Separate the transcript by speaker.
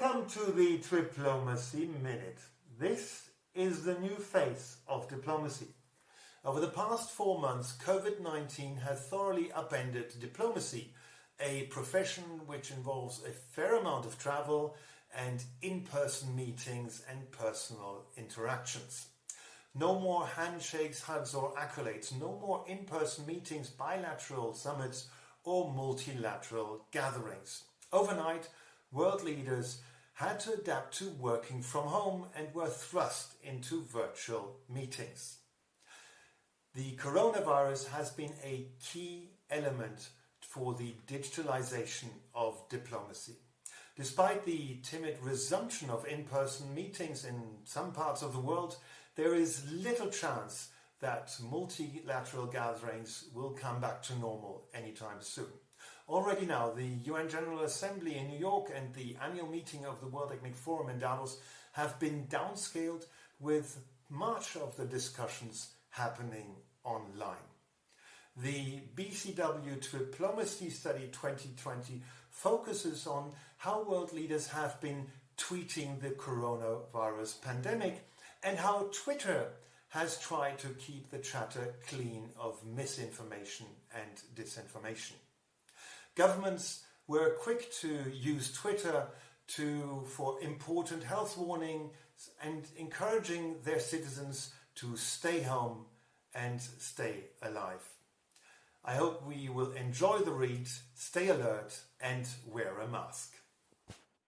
Speaker 1: Welcome to the Diplomacy Minute. This is the new face of diplomacy. Over the past four months, COVID-19 has thoroughly upended diplomacy, a profession which involves a fair amount of travel and in-person meetings and personal interactions. No more handshakes, hugs or accolades, no more in-person meetings, bilateral summits or multilateral gatherings. Overnight, world leaders had to adapt to working from home and were thrust into virtual meetings. The coronavirus has been a key element for the digitalization of diplomacy. Despite the timid resumption of in-person meetings in some parts of the world, there is little chance that multilateral gatherings will come back to normal anytime soon. Already now, the UN General Assembly in New York and the annual meeting of the World Economic Forum in Davos have been downscaled with much of the discussions happening online. The BCW Diplomacy Study 2020 focuses on how world leaders have been tweeting the coronavirus pandemic and how Twitter has tried to keep the chatter clean of misinformation and disinformation. Governments were quick to use Twitter to, for important health warnings and encouraging their citizens to stay home and stay alive. I hope we will enjoy the read, stay alert and wear a mask.